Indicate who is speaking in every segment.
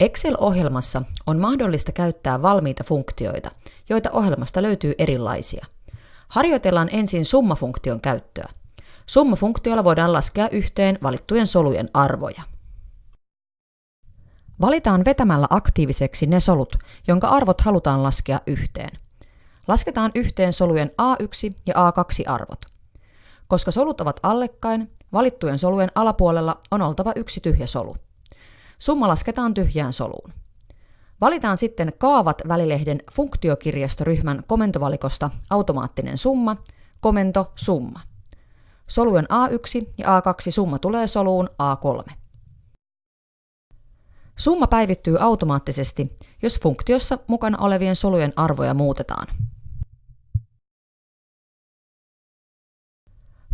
Speaker 1: Excel-ohjelmassa on mahdollista käyttää valmiita funktioita, joita ohjelmasta löytyy erilaisia. Harjoitellaan ensin summafunktion käyttöä. Summafunktiolla voidaan laskea yhteen valittujen solujen arvoja. Valitaan vetämällä aktiiviseksi ne solut, jonka arvot halutaan laskea yhteen. Lasketaan yhteen solujen A1 ja A2 arvot. Koska solut ovat allekkain, valittujen solujen alapuolella on oltava yksi tyhjä solu. Summa lasketaan tyhjään soluun. Valitaan sitten kaavat välilehden funktiokirjastoryhmän komentovalikosta automaattinen summa, komento summa. Solujen A1 ja A2 summa tulee soluun A3. Summa päivittyy automaattisesti, jos funktiossa mukana olevien solujen arvoja muutetaan.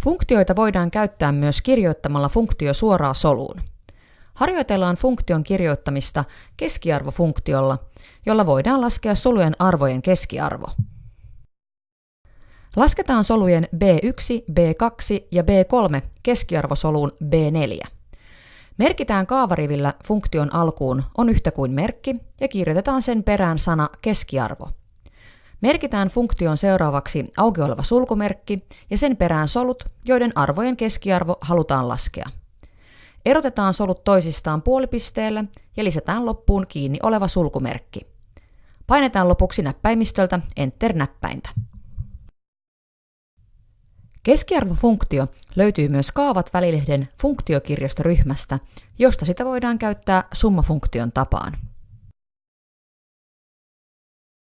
Speaker 1: Funktioita voidaan käyttää myös kirjoittamalla funktio suoraan soluun. Harjoitellaan funktion kirjoittamista keskiarvofunktiolla, jolla voidaan laskea solujen arvojen keskiarvo. Lasketaan solujen B1, B2 ja B3 keskiarvosoluun B4. Merkitään kaavarivillä funktion alkuun on yhtä kuin merkki ja kirjoitetaan sen perään sana keskiarvo. Merkitään funktion seuraavaksi auki oleva sulkumerkki ja sen perään solut, joiden arvojen keskiarvo halutaan laskea. Erotetaan solut toisistaan puolipisteellä ja lisätään loppuun kiinni oleva sulkumerkki. Painetaan lopuksi näppäimistöltä Enter-näppäintä. Keskiarvofunktio löytyy myös Kaavat välilehden funktiokirjastoryhmästä, josta sitä voidaan käyttää summafunktion tapaan.